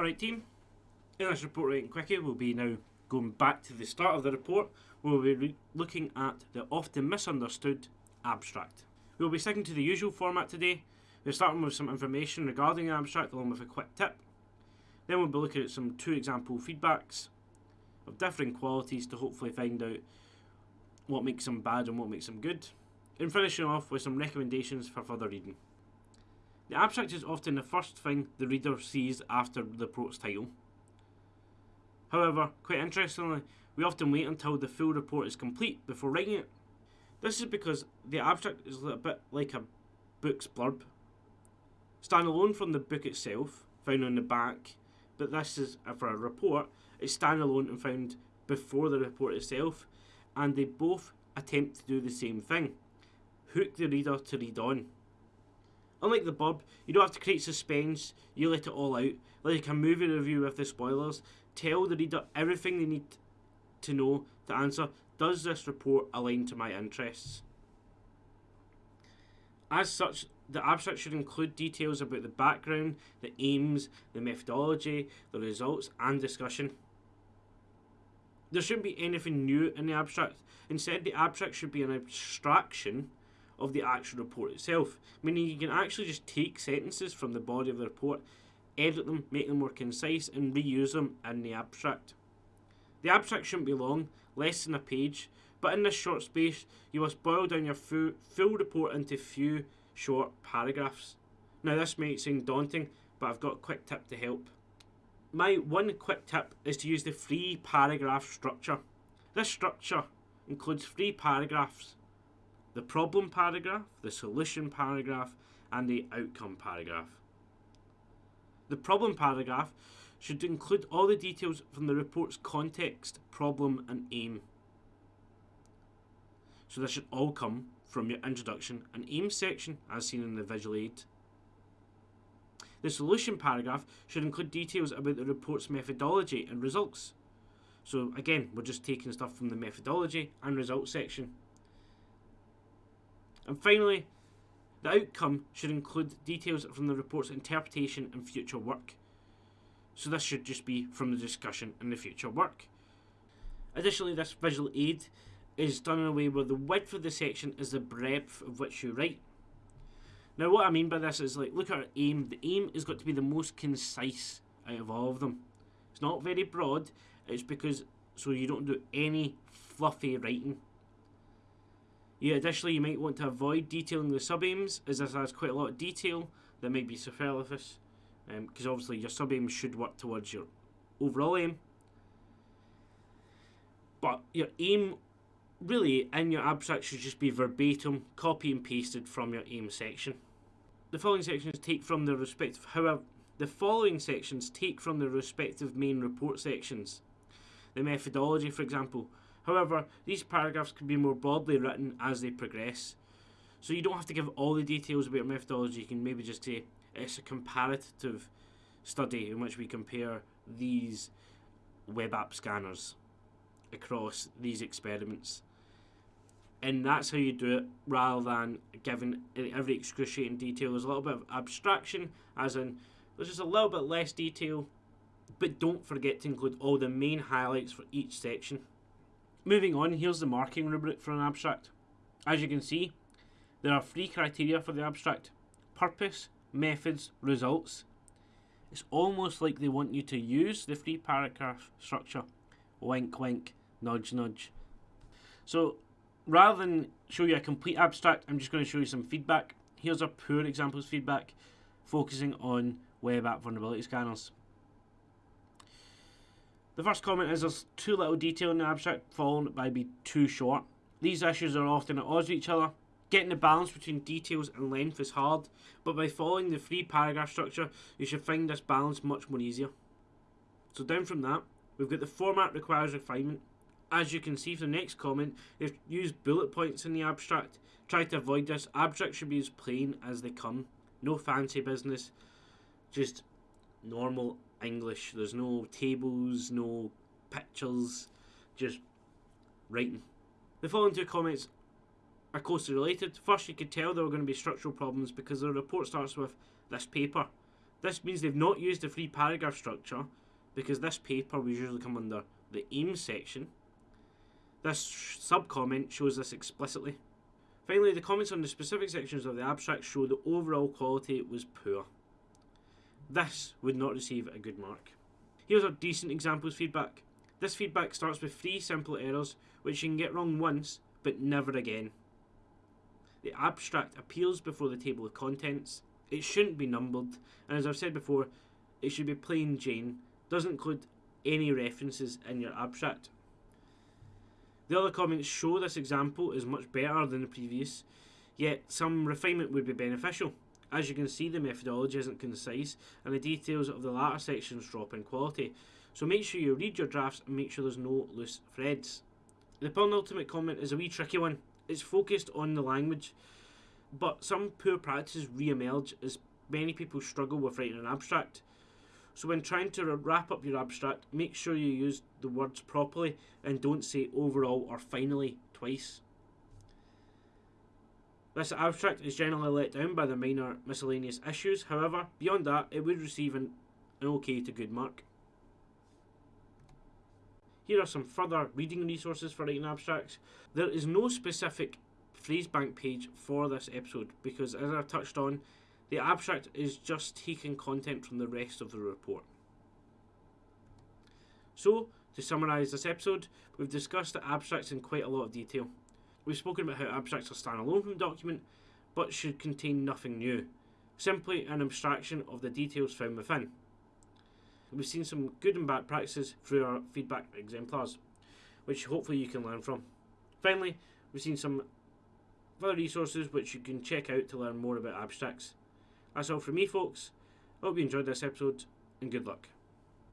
Alright team, in this report writing quickie we'll be now going back to the start of the report where we'll be looking at the often misunderstood abstract. We'll be sticking to the usual format today. We're starting with some information regarding the abstract along with a quick tip. Then we'll be looking at some two example feedbacks of differing qualities to hopefully find out what makes them bad and what makes them good. And finishing off with some recommendations for further reading. The abstract is often the first thing the reader sees after the report's title. However, quite interestingly, we often wait until the full report is complete before writing it. This is because the abstract is a bit like a book's blurb. Standalone from the book itself, found on the back, but this is uh, for a report, it's standalone and found before the report itself, and they both attempt to do the same thing hook the reader to read on. Unlike the Bob, you don't have to create suspense, you let it all out. Like a movie review with the spoilers, tell the reader everything they need to know to answer does this report align to my interests? As such, the abstract should include details about the background, the aims, the methodology, the results, and discussion. There shouldn't be anything new in the abstract. Instead, the abstract should be an abstraction of the actual report itself, meaning you can actually just take sentences from the body of the report, edit them, make them more concise, and reuse them in the abstract. The abstract shouldn't be long, less than a page, but in this short space, you must boil down your full, full report into few short paragraphs. Now, this may seem daunting, but I've got a quick tip to help. My one quick tip is to use the three paragraph structure. This structure includes three paragraphs the problem paragraph, the solution paragraph, and the outcome paragraph. The problem paragraph should include all the details from the report's context, problem, and aim. So this should all come from your introduction and aim section as seen in the visual aid. The solution paragraph should include details about the report's methodology and results. So again, we're just taking stuff from the methodology and results section. And finally, the outcome should include details from the report's interpretation and future work. So this should just be from the discussion and the future work. Additionally, this visual aid is done in a way where the width of the section is the breadth of which you write. Now what I mean by this is like, look at our aim. The aim has got to be the most concise out of all of them. It's not very broad, it's because so you don't do any fluffy writing. Yeah, additionally, you might want to avoid detailing the sub-aims, as this has quite a lot of detail that might be superfluous, because um, obviously your sub-aim should work towards your overall aim. But your aim, really, in your abstract should just be verbatim, copy and pasted from your aim section. The following sections take from the respective, however, the following sections take from the respective main report sections. The methodology, for example, However, these paragraphs can be more broadly written as they progress. So you don't have to give all the details about your methodology. You can maybe just say it's a comparative study in which we compare these web app scanners across these experiments. And that's how you do it rather than giving every excruciating detail. There's a little bit of abstraction, as in there's just a little bit less detail, but don't forget to include all the main highlights for each section. Moving on, here's the marking rubric for an abstract. As you can see, there are three criteria for the abstract. Purpose, methods, results. It's almost like they want you to use the three paragraph structure. Wink wink, nudge nudge. So rather than show you a complete abstract, I'm just going to show you some feedback. Here's a poor examples feedback focusing on web app vulnerability scanners. The first comment is there's too little detail in the abstract, followed by be too short. These issues are often at odds with each other. Getting the balance between details and length is hard, but by following the three paragraph structure, you should find this balance much more easier. So down from that, we've got the format requires refinement. As you can see from the next comment, they've used bullet points in the abstract. Try to avoid this. Abstract should be as plain as they come. No fancy business. Just normal English. There's no tables, no pictures, just writing. The following two comments are closely related. First, you could tell there were going to be structural problems because the report starts with this paper. This means they've not used the free paragraph structure because this paper will usually come under the aim section. This sub-comment shows this explicitly. Finally, the comments on the specific sections of the abstract show the overall quality was poor. This would not receive a good mark. Here's our decent examples feedback. This feedback starts with three simple errors which you can get wrong once but never again. The abstract appears before the table of contents. It shouldn't be numbered, and as I've said before, it should be plain Jane. Doesn't include any references in your abstract. The other comments show this example is much better than the previous, yet some refinement would be beneficial. As you can see, the methodology isn't concise, and the details of the latter sections drop in quality. So make sure you read your drafts and make sure there's no loose threads. The penultimate comment is a wee tricky one. It's focused on the language, but some poor practices re-emerge as many people struggle with writing an abstract. So when trying to wrap up your abstract, make sure you use the words properly and don't say overall or finally twice. This abstract is generally let down by the minor miscellaneous issues, however, beyond that, it would receive an, an okay to good mark. Here are some further reading resources for writing abstracts. There is no specific phrase bank page for this episode because, as I've touched on, the abstract is just taking content from the rest of the report. So, to summarise this episode, we've discussed the abstracts in quite a lot of detail. We've spoken about how abstracts are standalone from the document, but should contain nothing new, simply an abstraction of the details found within. We've seen some good and bad practices through our feedback exemplars, which hopefully you can learn from. Finally, we've seen some other resources which you can check out to learn more about abstracts. That's all from me, folks. I hope you enjoyed this episode, and good luck.